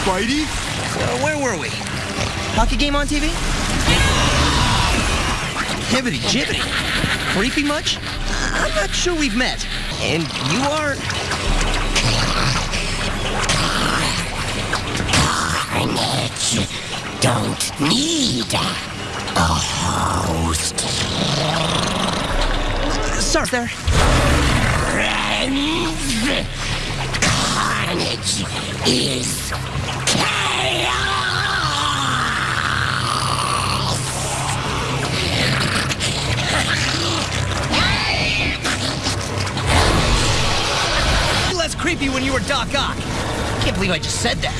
Spidey? So where were we? Hockey game on TV? Hibbity jibbity. Creepy much? I'm not sure we've met. And you are... Carnage don't need a host. Sorry, there. Friends, carnage is chaos. Less creepy when you were Doc Ock. Can't believe I just said that.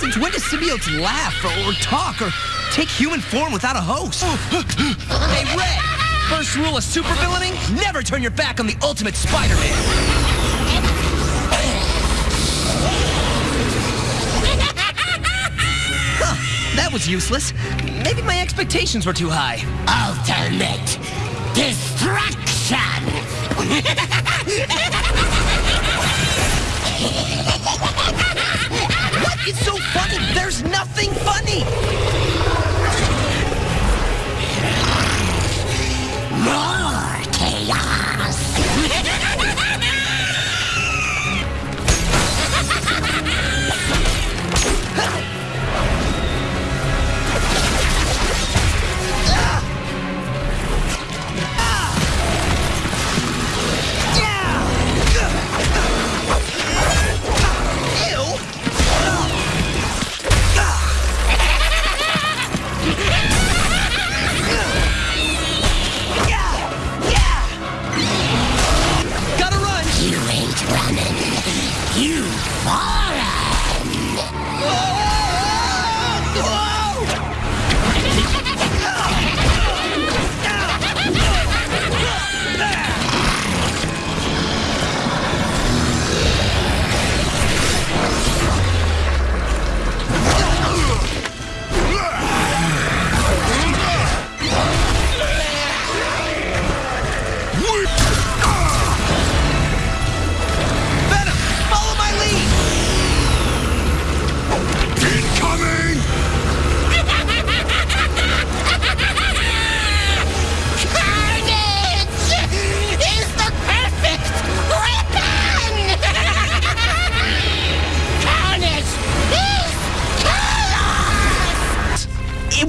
Since when do symbiotes laugh or, or talk or take human form without a host? hey, Red! First rule of supervillaining, never turn your back on the ultimate Spider-Man. Huh, that was useless. Maybe my expectations were too high. Ultimate destruction. What is so funny? There's nothing funny! Yeah!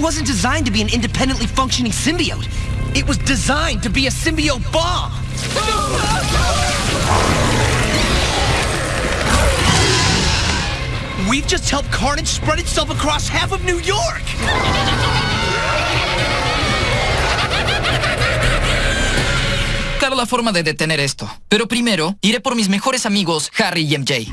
Wasn't designed to be an independently functioning symbiote. It was designed to be a symbiote bomb. We've just helped Carnage spread itself across half of New York. Claro la forma de detener esto. Pero primero, iré por mis mejores amigos, Harry y MJ.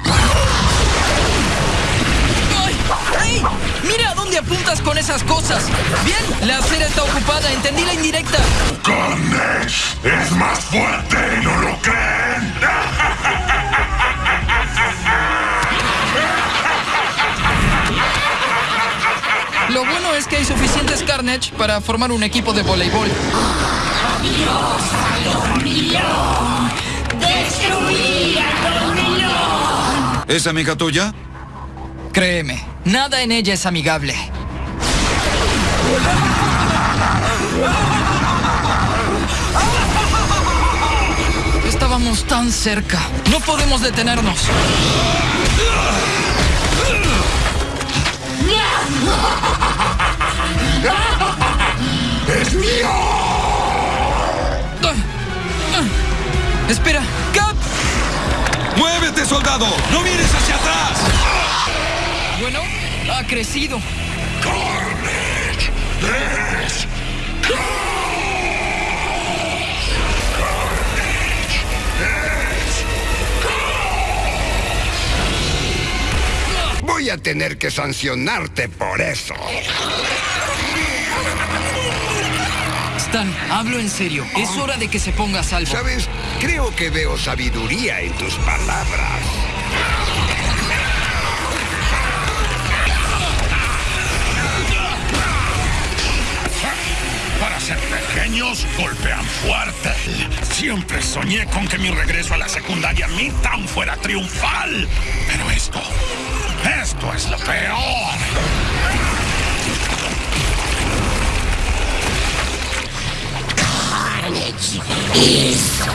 ¡Ay! ¡Mira a dónde apuntas con esas cosas! Bien, la acera está ocupada, entendí la indirecta. Carnage es más fuerte, ¿no lo creen? Lo bueno es que hay suficientes Carnage para formar un equipo de voleibol. ¿Es amiga tuya? Créeme, nada en ella es amigable. Estábamos tan cerca. No podemos detenernos. ¡Es mío! Ah, ah. Espera, Cap. ¡Muévete, soldado! ¡No mires hacia atrás! Bueno, ha crecido. Carnage es Voy a tener que sancionarte por eso. Stan, hablo en serio. Es hora de que se ponga a salvo. ¿Sabes? Creo que veo sabiduría en tus palabras. Golpean fuerte. Siempre soñé con que mi regreso a la secundaria Midtown fuera triunfal. Pero esto, esto es lo peor. Carnage is